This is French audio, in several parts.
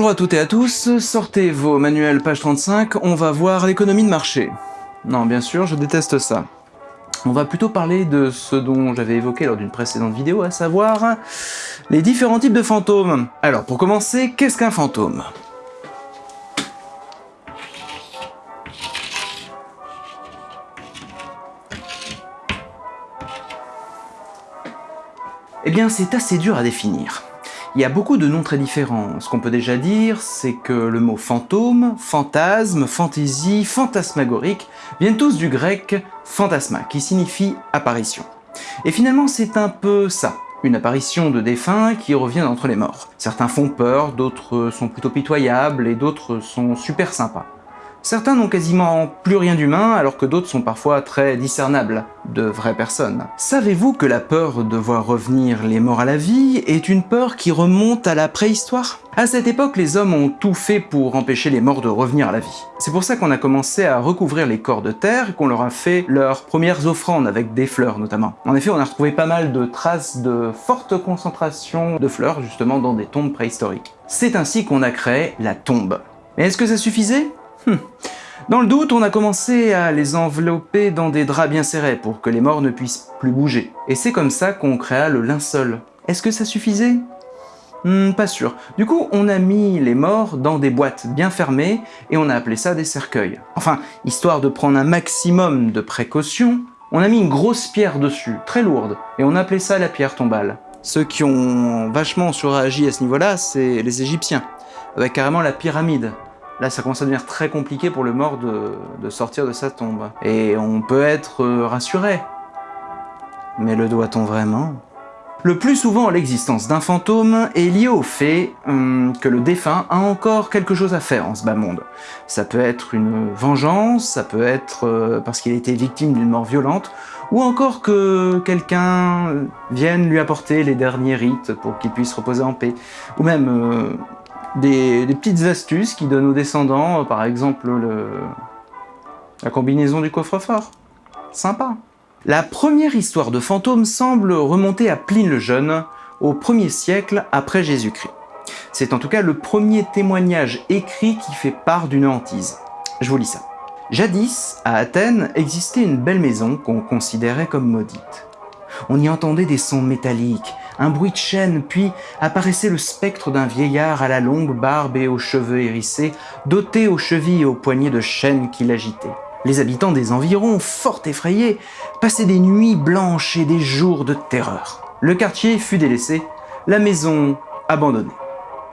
Bonjour à toutes et à tous, sortez vos manuels page 35, on va voir l'économie de marché. Non, bien sûr, je déteste ça. On va plutôt parler de ce dont j'avais évoqué lors d'une précédente vidéo, à savoir les différents types de fantômes. Alors, pour commencer, qu'est-ce qu'un fantôme? Eh bien, c'est assez dur à définir. Il y a beaucoup de noms très différents. Ce qu'on peut déjà dire, c'est que le mot fantôme, fantasme, fantaisie, fantasmagorique viennent tous du grec fantasma, qui signifie apparition. Et finalement, c'est un peu ça, une apparition de défunts qui revient entre les morts. Certains font peur, d'autres sont plutôt pitoyables et d'autres sont super sympas. Certains n'ont quasiment plus rien d'humain, alors que d'autres sont parfois très discernables, de vraies personnes. Savez-vous que la peur de voir revenir les morts à la vie est une peur qui remonte à la préhistoire? À cette époque, les hommes ont tout fait pour empêcher les morts de revenir à la vie. C'est pour ça qu'on a commencé à recouvrir les corps de terre et qu'on leur a fait leurs premières offrandes avec des fleurs notamment. En effet, on a retrouvé pas mal de traces de forte concentration de fleurs justement dans des tombes préhistoriques. C'est ainsi qu'on a créé la tombe. Mais est-ce que ça suffisait? Hmm. Dans le doute, on a commencé à les envelopper dans des draps bien serrés pour que les morts ne puissent plus bouger. Et c'est comme ça qu'on créa le linceul. Est-ce que ça suffisait? Hmm, Pas sûr. Du coup, on a mis les morts dans des boîtes bien fermées et on a appelé ça des cercueils. Enfin, histoire de prendre un maximum de précautions, on a mis une grosse pierre dessus, très lourde, et on a appelé ça la pierre tombale. Ceux qui ont vachement surréagi à ce niveau-là, c'est les Égyptiens, avec carrément la pyramide. Là, ça commence à devenir très compliqué pour le mort de, sortir de sa tombe. Et on peut être euh, rassuré. Mais le doit-on vraiment? Le plus souvent, l'existence d'un fantôme est liée au fait hum, que le défunt a encore quelque chose à faire en ce bas monde. Ça peut être une vengeance, ça peut être euh, parce qu'il a été victime d'une mort violente, ou encore que quelqu'un vienne lui apporter les derniers rites pour qu'il puisse reposer en paix, ou même euh, des, petites astuces qui donnent aux descendants, par exemple la combinaison du coffre-fort. Sympa. La première histoire de fantôme semble remonter à Pline le Jeune, au 1er siècle après Jésus-Christ. C'est en tout cas le premier témoignage écrit qui fait part d'une hantise. Je vous lis ça. Jadis, à Athènes, existait une belle maison qu'on considérait comme maudite. On y entendait des sons métalliques, un bruit de chaîne, puis apparaissait le spectre d'un vieillard à la longue barbe et aux cheveux hérissés, doté aux chevilles et aux poignets de chaîne qui l'agitaient. Les habitants des environs, fort effrayés, passaient des nuits blanches et des jours de terreur. Le quartier fut délaissé, la maison abandonnée,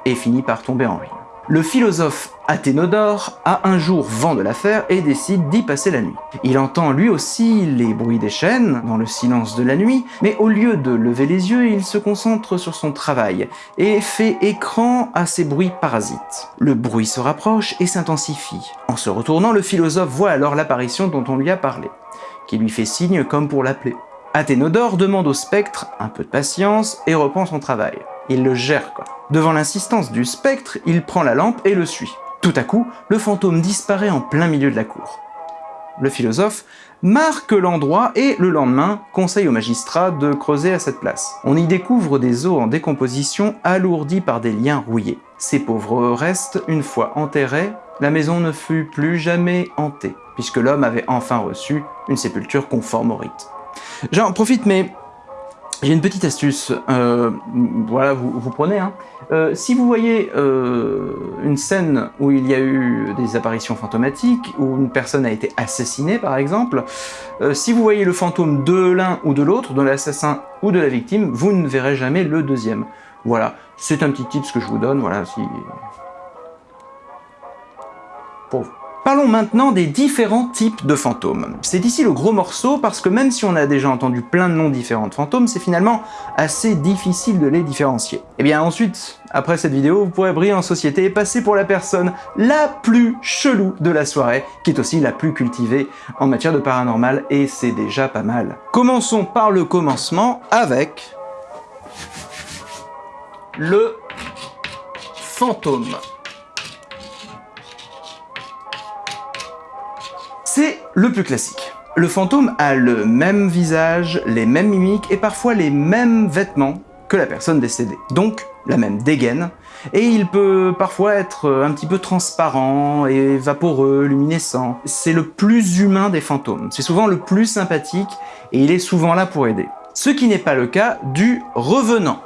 et finit par tomber en ruine. Le philosophe Athénodore a un jour vent de l'affaire et décide d'y passer la nuit. Il entend lui aussi les bruits des chaînes dans le silence de la nuit, mais au lieu de lever les yeux, il se concentre sur son travail et fait écran à ces bruits parasites. Le bruit se rapproche et s'intensifie. En se retournant, le philosophe voit alors l'apparition dont on lui a parlé, qui lui fait signe comme pour l'appeler. Athénodore demande au spectre un peu de patience et reprend son travail. Il le gère quoi. Devant l'insistance du spectre, il prend la lampe et le suit. Tout à coup, le fantôme disparaît en plein milieu de la cour. Le philosophe marque l'endroit et le lendemain conseille au magistrat de creuser à cette place. On y découvre des os en décomposition alourdis par des liens rouillés. Ces pauvres restes, une fois enterrés, la maison ne fut plus jamais hantée, puisque l'homme avait enfin reçu une sépulture conforme au rite. J'en profite, mais j'ai une petite astuce, euh, voilà, vous, prenez. Hein. Euh, si vous voyez euh, une scène où il y a eu des apparitions fantomatiques, où une personne a été assassinée par exemple, si vous voyez le fantôme de l'un ou de l'autre, de l'assassin ou de la victime, vous ne verrez jamais le deuxième. Voilà, c'est un petit tip que je vous donne, voilà, si... Pour vous. Parlons maintenant des différents types de fantômes. C'est ici le gros morceau parce que même si on a déjà entendu plein de noms différents de fantômes, c'est finalement assez difficile de les différencier. Et eh bien ensuite, après cette vidéo, vous pourrez briller en société et passer pour la personne la plus chelou de la soirée, qui est aussi la plus cultivée en matière de paranormal, et c'est déjà pas mal. Commençons par le commencement avec... le fantôme. C'est le plus classique. Le fantôme a le même visage, les mêmes mimiques et parfois les mêmes vêtements que la personne décédée. Donc, la même dégaine, et il peut parfois être un petit peu transparent et vaporeux, luminescent. C'est le plus humain des fantômes, c'est souvent le plus sympathique, et il est souvent là pour aider. Ce qui n'est pas le cas du revenant.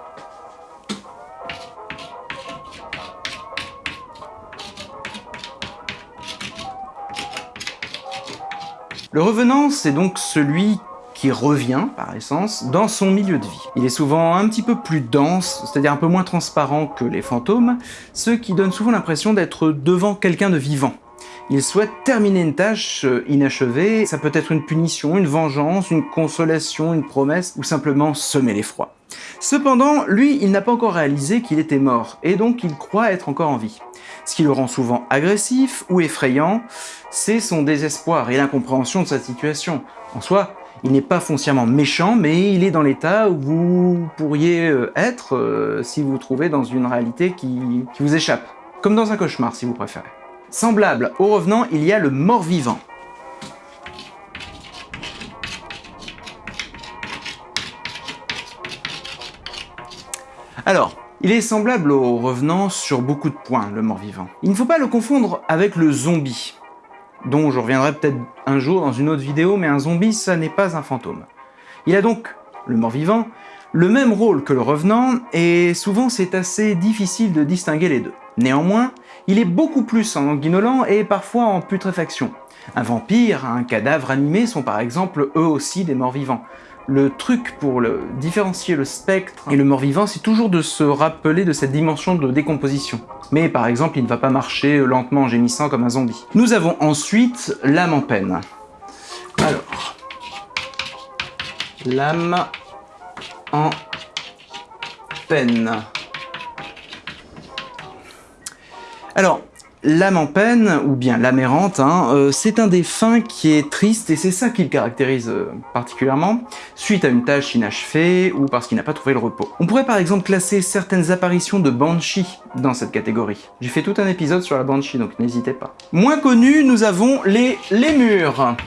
Le revenant, c'est donc celui qui revient, par essence, dans son milieu de vie. Il est souvent un petit peu plus dense, c'est-à-dire un peu moins transparent que les fantômes, ce qui donne souvent l'impression d'être devant quelqu'un de vivant. Il souhaite terminer une tâche euh, inachevée, ça peut être une punition, une vengeance, une consolation, une promesse, ou simplement semer l'effroi. Cependant, lui, il n'a pas encore réalisé qu'il était mort, et donc il croit être encore en vie. Ce qui le rend souvent agressif ou effrayant, c'est son désespoir et l'incompréhension de sa situation. En soi, il n'est pas foncièrement méchant, mais il est dans l'état où vous pourriez euh, être euh, si vous vous trouvez dans une réalité qui, qui vous échappe. Comme dans un cauchemar, si vous préférez. Semblable au revenant, il y a le mort-vivant. Alors, il est semblable au revenant sur beaucoup de points, le mort-vivant. Il ne faut pas le confondre avec le zombie, dont je reviendrai peut-être un jour dans une autre vidéo, mais un zombie, ça n'est pas un fantôme. Il a donc, le mort-vivant, le même rôle que le revenant, et souvent c'est assez difficile de distinguer les deux. Néanmoins, il est beaucoup plus sanguinolent et parfois en putréfaction. Un vampire, un cadavre animé sont par exemple eux aussi des morts-vivants. Le truc pour différencier le spectre et le mort-vivant, c'est toujours de se rappeler de cette dimension de décomposition. Mais par exemple, il ne va pas marcher lentement en gémissant comme un zombie. Nous avons ensuite l'âme en peine. Alors, l'âme en peine. Alors, L'âme en peine, ou bien l'âme errante, hein, euh, c'est un défunt qui est triste et c'est ça qui le caractérise euh, particulièrement, suite à une tâche inachevée ou parce qu'il n'a pas trouvé le repos. On pourrait par exemple classer certaines apparitions de Banshee dans cette catégorie. J'ai fait tout un épisode sur la Banshee, donc n'hésitez pas. Moins connu, nous avons les lémures.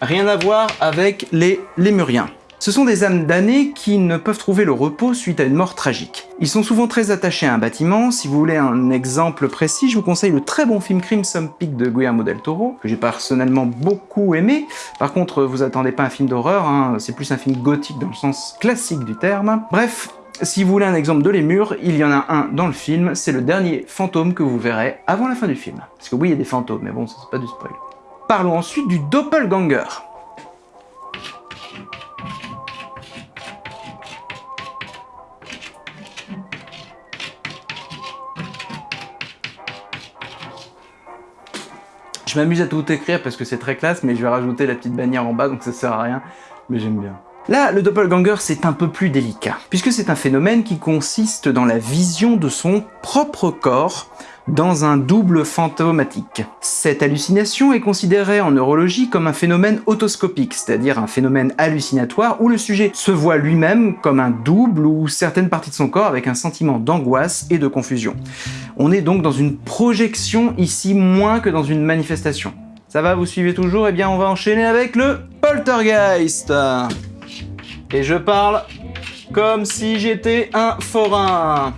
Rien à voir avec les lémuriens. Ce sont des âmes damnées qui ne peuvent trouver le repos suite à une mort tragique. Ils sont souvent très attachés à un bâtiment. Si vous voulez un exemple précis, je vous conseille le très bon film Crimson Peak de Guillermo del Toro, que j'ai personnellement beaucoup aimé. Par contre, vous attendez pas un film d'horreur, hein. c'est plus un film gothique dans le sens classique du terme. Bref, si vous voulez un exemple de lémur, il y en a un dans le film, c'est le dernier fantôme que vous verrez avant la fin du film. Parce que oui, il y a des fantômes, mais bon, ça c'est pas du spoil. Parlons ensuite du doppelganger. Je m'amuse à tout écrire parce que c'est très classe, mais je vais rajouter la petite bannière en bas, donc ça sert à rien, mais j'aime bien. Là, le doppelganger, c'est un peu plus délicat, puisque c'est un phénomène qui consiste dans la vision de son propre corps dans un double fantomatique. Cette hallucination est considérée en neurologie comme un phénomène autoscopique, c'est-à-dire un phénomène hallucinatoire où le sujet se voit lui-même comme un double ou certaines parties de son corps avec un sentiment d'angoisse et de confusion. On est donc dans une projection ici moins que dans une manifestation. Ça va, vous suivez toujours? Eh bien, on va enchaîner avec le poltergeist. Et je parle comme si j'étais un forain.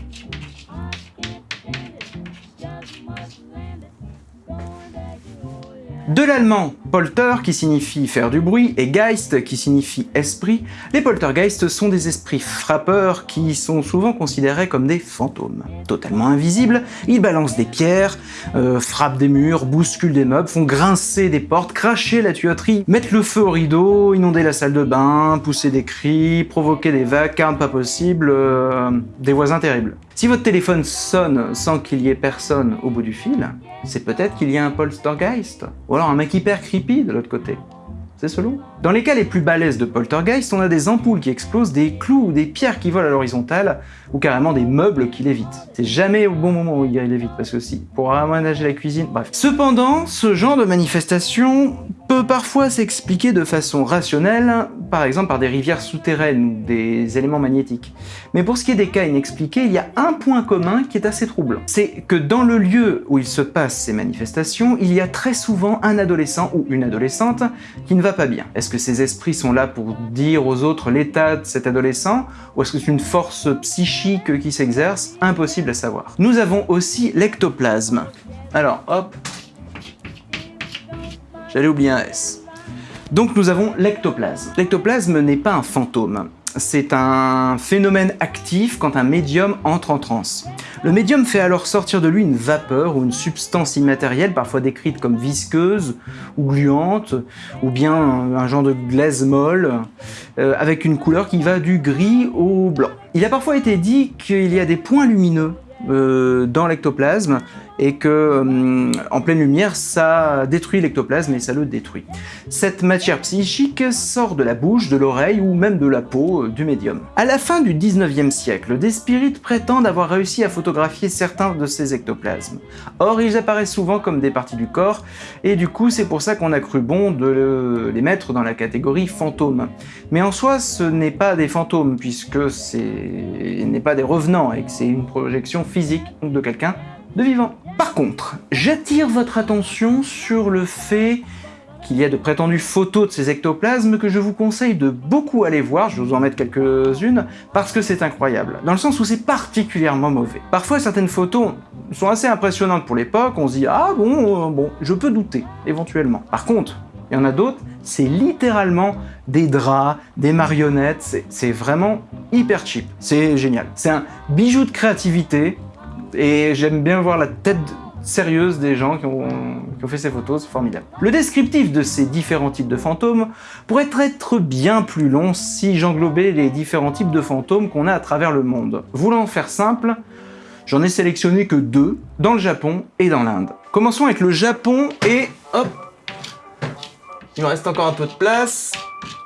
De l'allemand polter qui signifie faire du bruit et geist qui signifie esprit, les poltergeists sont des esprits frappeurs qui sont souvent considérés comme des fantômes. Totalement invisibles, ils balancent des pierres, euh, frappent des murs, bousculent des meubles, font grincer des portes, cracher la tuyauterie, mettre le feu au rideau, inonder la salle de bain, pousser des cris, provoquer des vacarmes pas possibles, euh, des voisins terribles. Si votre téléphone sonne sans qu'il y ait personne au bout du fil, c'est peut-être qu'il y a un poltergeist, ou alors un mec hyper de l'autre côté. Dans les cas les plus balèzes de poltergeist, on a des ampoules qui explosent, des clous ou des pierres qui volent à l'horizontale, ou carrément des meubles qui lévitent. C'est jamais au bon moment où il lévite, parce que si, pour aménager la cuisine, bref. Cependant, ce genre de manifestation peut parfois s'expliquer de façon rationnelle, par exemple par des rivières souterraines ou des éléments magnétiques. Mais pour ce qui est des cas inexpliqués, il y a un point commun qui est assez troublant. C'est que dans le lieu où il se passe ces manifestations, il y a très souvent un adolescent ou une adolescente qui ne va pas bien. Est-ce que ces esprits sont là pour dire aux autres l'état de cet adolescent ou est-ce que c'est une force psychique qui s'exerce? Impossible à savoir. Nous avons aussi l'ectoplasme. Alors, hop, j'allais oublier un S. Donc nous avons l'ectoplasme. L'ectoplasme n'est pas un fantôme. C'est un phénomène actif quand un médium entre en transe. Le médium fait alors sortir de lui une vapeur ou une substance immatérielle, parfois décrite comme visqueuse ou gluante, ou bien un genre de glaise molle, euh, avec une couleur qui va du gris au blanc. Il a parfois été dit qu'il y a des points lumineux euh, dans l'ectoplasme et que euh, en pleine lumière, ça détruit l'ectoplasme et ça le détruit. Cette matière psychique sort de la bouche, de l'oreille ou même de la peau euh, du médium. À la fin du 19e siècle, des spirites prétendent avoir réussi à photographier certains de ces ectoplasmes. Or, ils apparaissent souvent comme des parties du corps et du coup, c'est pour ça qu'on a cru bon de les mettre dans la catégorie fantômes. Mais en soi, ce n'est pas des fantômes puisque ce n'est pas des revenants et que c'est une projection physique de quelqu'un de vivant. Par contre, j'attire votre attention sur le fait qu'il y a de prétendues photos de ces ectoplasmes que je vous conseille de beaucoup aller voir, je vais vous en mettre quelques-unes, parce que c'est incroyable, dans le sens où c'est particulièrement mauvais. Parfois, certaines photos sont assez impressionnantes pour l'époque, on se dit « Ah bon, euh, bon, je peux douter, éventuellement. » Par contre, il y en a d'autres, c'est littéralement des draps, des marionnettes, c'est vraiment hyper cheap, c'est génial. C'est un bijou de créativité, et j'aime bien voir la tête sérieuse des gens qui ont, fait ces photos, c'est formidable. Le descriptif de ces différents types de fantômes pourrait être bien plus long si j'englobais les différents types de fantômes qu'on a à travers le monde. Voulant faire simple, j'en ai sélectionné que deux, dans le Japon et dans l'Inde. Commençons avec le Japon et hop, il me reste encore un peu de place,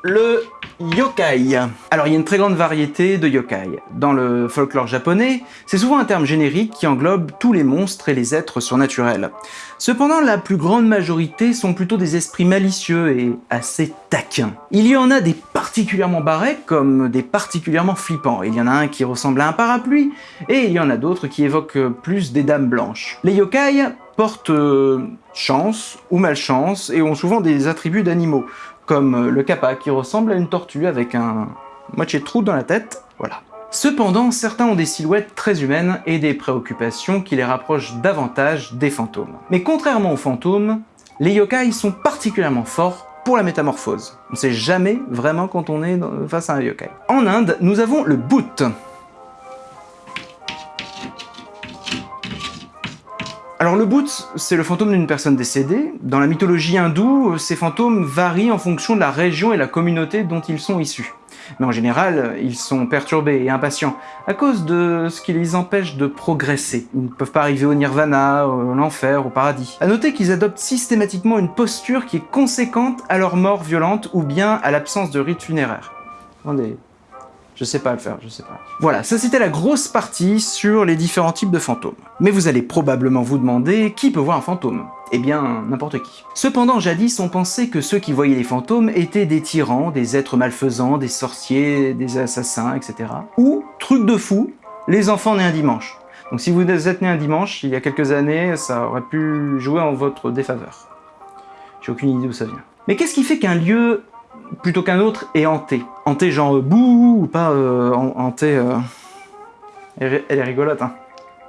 le yokai. Alors il y a une très grande variété de yokai. Dans le folklore japonais, c'est souvent un terme générique qui englobe tous les monstres et les êtres surnaturels. Cependant, la plus grande majorité sont plutôt des esprits malicieux et assez taquins. Il y en a des particulièrement barrés comme des particulièrement flippants. Il y en a un qui ressemble à un parapluie, et il y en a d'autres qui évoquent plus des dames blanches. Les yokai portent euh, chance ou malchance et ont souvent des attributs d'animaux, comme le kappa qui ressemble à une tortue avec un moitié trou dans la tête, voilà. Cependant, certains ont des silhouettes très humaines et des préoccupations qui les rapprochent davantage des fantômes. Mais contrairement aux fantômes, les yokai sont particulièrement forts pour la métamorphose. On ne sait jamais vraiment quand on est face à un yokai. En Inde, nous avons le Bhoot, Alors le Bhoot, c'est le fantôme d'une personne décédée. Dans la mythologie hindoue, ces fantômes varient en fonction de la région et la communauté dont ils sont issus. Mais en général, ils sont perturbés et impatients à cause de ce qui les empêche de progresser. Ils ne peuvent pas arriver au nirvana, à l'enfer, au paradis. A noter qu'ils adoptent systématiquement une posture qui est conséquente à leur mort violente ou bien à l'absence de rite funéraire. Je sais pas le faire, je sais pas. Voilà, ça c'était la grosse partie sur les différents types de fantômes. Mais vous allez probablement vous demander qui peut voir un fantôme? Eh bien, n'importe qui. Cependant, jadis, on pensait que ceux qui voyaient les fantômes étaient des tyrans, des êtres malfaisants, des sorciers, des assassins, etc. Ou, truc de fou, les enfants nés un dimanche. Donc si vous êtes né un dimanche, il y a quelques années, ça aurait pu jouer en votre défaveur. J'ai aucune idée d'où ça vient. Mais qu'est-ce qui fait qu'un lieu plutôt qu'un autre est hanté. Hanté genre euh, bouh ou pas euh, hanté... Euh, elle, est rigolote, hein.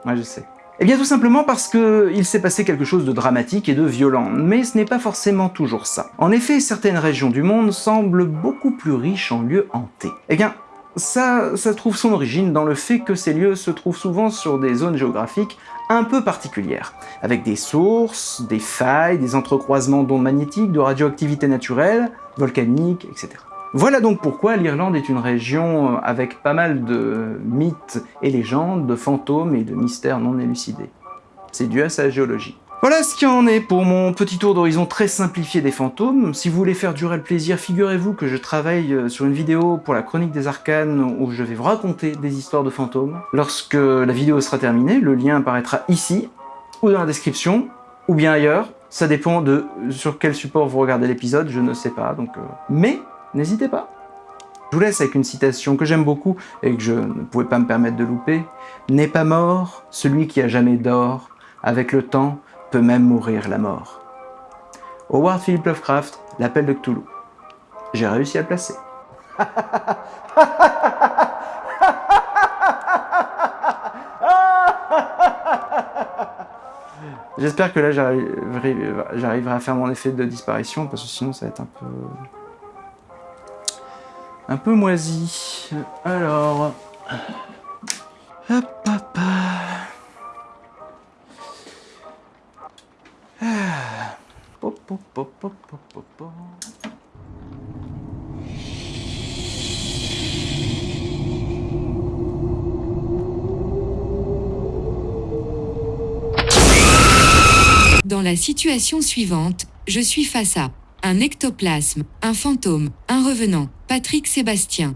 Ouais, je sais. Eh bien tout simplement parce qu'il s'est passé quelque chose de dramatique et de violent, mais ce n'est pas forcément toujours ça. En effet, certaines régions du monde semblent beaucoup plus riches en lieux hantés. Eh bien, ça, ça trouve son origine dans le fait que ces lieux se trouvent souvent sur des zones géographiques un peu particulières, avec des sources, des failles, des entrecroisements d'ondes magnétiques, de radioactivité naturelle, volcanique, etc. Voilà donc pourquoi l'Irlande est une région avec pas mal de mythes et légendes, de fantômes et de mystères non élucidés. C'est dû à sa géologie. Voilà ce qui en est pour mon petit tour d'horizon très simplifié des fantômes. Si vous voulez faire durer le plaisir, figurez-vous que je travaille euh, sur une vidéo pour la chronique des arcanes où je vais vous raconter des histoires de fantômes. Lorsque la vidéo sera terminée, le lien apparaîtra ici, ou dans la description, ou bien ailleurs. Ça dépend de sur quel support vous regardez l'épisode, je ne sais pas. donc. Euh, mais n'hésitez pas. Je vous laisse avec une citation que j'aime beaucoup et que je ne pouvais pas me permettre de louper. « N'est pas mort celui qui a jamais d'or, avec le temps, peut même mourir la mort. Howard Philip Lovecraft, l'appel de Cthulhu. J'ai réussi à le placer. J'espère que là j'arriverai à faire mon effet de disparition parce que sinon ça va être un peu un peu moisi. Alors hop hop. Ah. Hop, hop, hop, Dans la situation suivante, je suis face à un ectoplasme, un fantôme, un revenant, Patrick Sébastien.